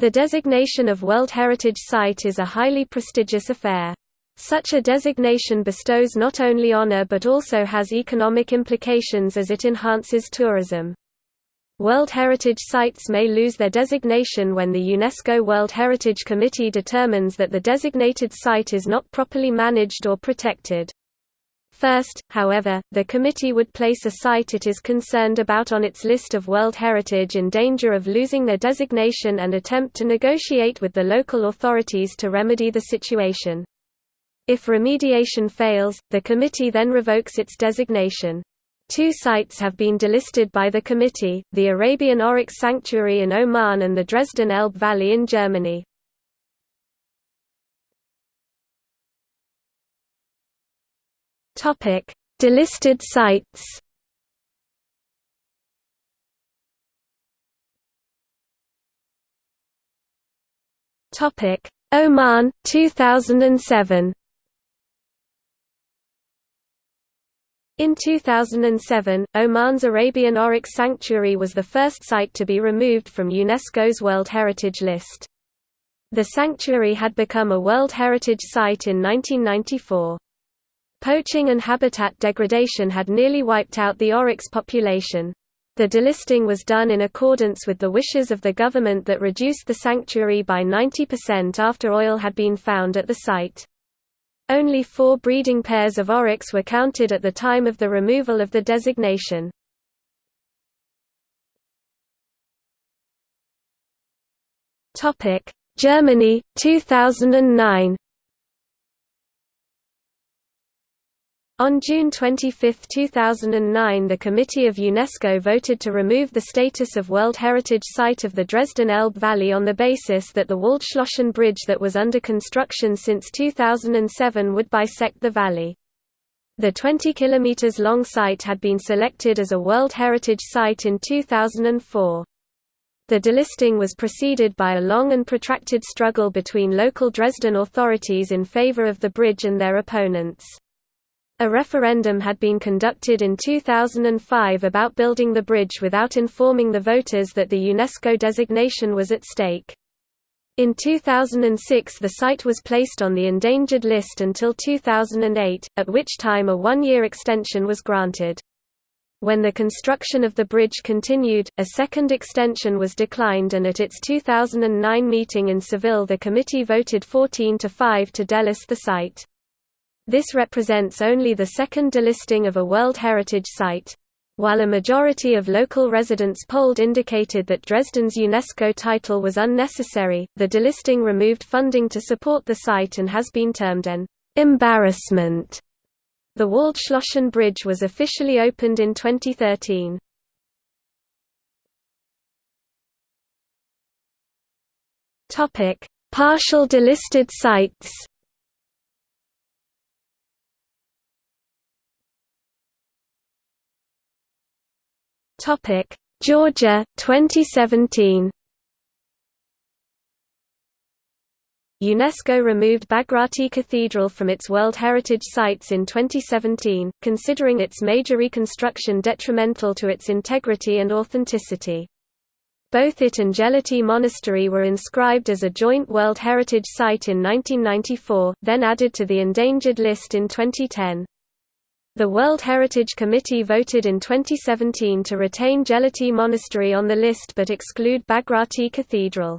The designation of World Heritage Site is a highly prestigious affair. Such a designation bestows not only honor but also has economic implications as it enhances tourism. World Heritage Sites may lose their designation when the UNESCO World Heritage Committee determines that the designated site is not properly managed or protected. First, however, the committee would place a site it is concerned about on its list of World Heritage in danger of losing their designation and attempt to negotiate with the local authorities to remedy the situation. If remediation fails, the committee then revokes its designation. Two sites have been delisted by the committee, the Arabian Oryx Sanctuary in Oman and the Dresden Elbe Valley in Germany. Topic: Delisted sites. Topic: Oman 2007. In 2007, Oman's Arabian Oryx Sanctuary was the first site to be removed from UNESCO's World Heritage List. The sanctuary had become a World Heritage Site in 1994. Poaching and habitat degradation had nearly wiped out the oryx population. The delisting was done in accordance with the wishes of the government that reduced the sanctuary by 90% after oil had been found at the site. Only four breeding pairs of oryx were counted at the time of the removal of the designation. Germany, 2009 On June 25, 2009 the Committee of UNESCO voted to remove the status of World Heritage Site of the Dresden Elbe Valley on the basis that the Waldschlösschen Bridge that was under construction since 2007 would bisect the valley. The 20 km long site had been selected as a World Heritage Site in 2004. The delisting was preceded by a long and protracted struggle between local Dresden authorities in favor of the bridge and their opponents. A referendum had been conducted in 2005 about building the bridge without informing the voters that the UNESCO designation was at stake. In 2006 the site was placed on the endangered list until 2008, at which time a one-year extension was granted. When the construction of the bridge continued, a second extension was declined and at its 2009 meeting in Seville the committee voted 14 to 5 to delist the site. This represents only the second delisting of a World Heritage Site. While a majority of local residents polled indicated that Dresden's UNESCO title was unnecessary, the delisting removed funding to support the site and has been termed an embarrassment. The Waldschlösschen Bridge was officially opened in 2013. Partial delisted sites Topic: Georgia 2017. UNESCO removed Bagrati Cathedral from its World Heritage Sites in 2017, considering its major reconstruction detrimental to its integrity and authenticity. Both it and Gelati Monastery were inscribed as a joint World Heritage Site in 1994, then added to the endangered list in 2010. The World Heritage Committee voted in 2017 to retain Gelati Monastery on the list but exclude Bagrati Cathedral.